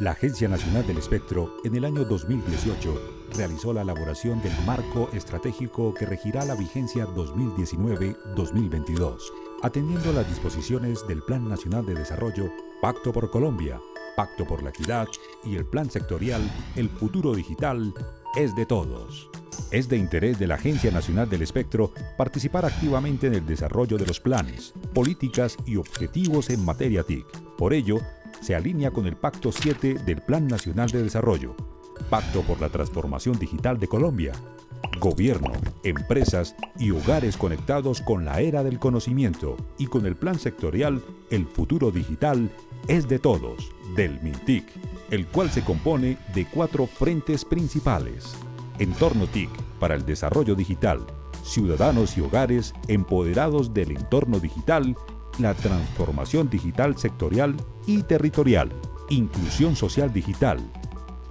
La Agencia Nacional del Espectro, en el año 2018, realizó la elaboración del marco estratégico que regirá la vigencia 2019-2022, atendiendo las disposiciones del Plan Nacional de Desarrollo, Pacto por Colombia, Pacto por la Equidad y el Plan Sectorial El Futuro Digital es de todos. Es de interés de la Agencia Nacional del Espectro participar activamente en el desarrollo de los planes, políticas y objetivos en materia TIC. Por ello, se alinea con el Pacto 7 del Plan Nacional de Desarrollo, Pacto por la Transformación Digital de Colombia, Gobierno, empresas y hogares conectados con la era del conocimiento y con el plan sectorial El futuro digital es de todos, del MINTIC, el cual se compone de cuatro frentes principales. Entorno TIC para el desarrollo digital, ciudadanos y hogares empoderados del entorno digital la transformación digital sectorial y territorial, inclusión social digital.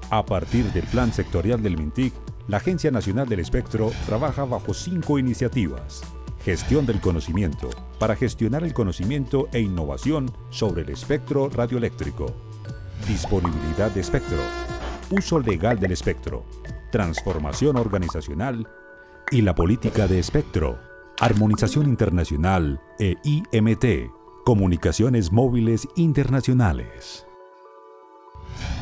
A partir del plan sectorial del MINTIC, la Agencia Nacional del Espectro trabaja bajo cinco iniciativas. Gestión del conocimiento, para gestionar el conocimiento e innovación sobre el espectro radioeléctrico. Disponibilidad de espectro. Uso legal del espectro. Transformación organizacional y la política de espectro. Armonización Internacional e IMT, Comunicaciones Móviles Internacionales.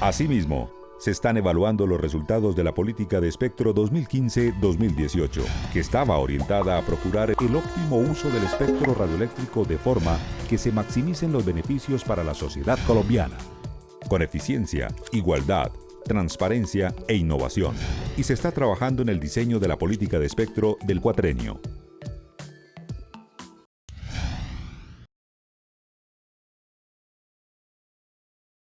Asimismo, se están evaluando los resultados de la política de espectro 2015-2018, que estaba orientada a procurar el óptimo uso del espectro radioeléctrico de forma que se maximicen los beneficios para la sociedad colombiana, con eficiencia, igualdad, transparencia e innovación. Y se está trabajando en el diseño de la política de espectro del cuatrenio,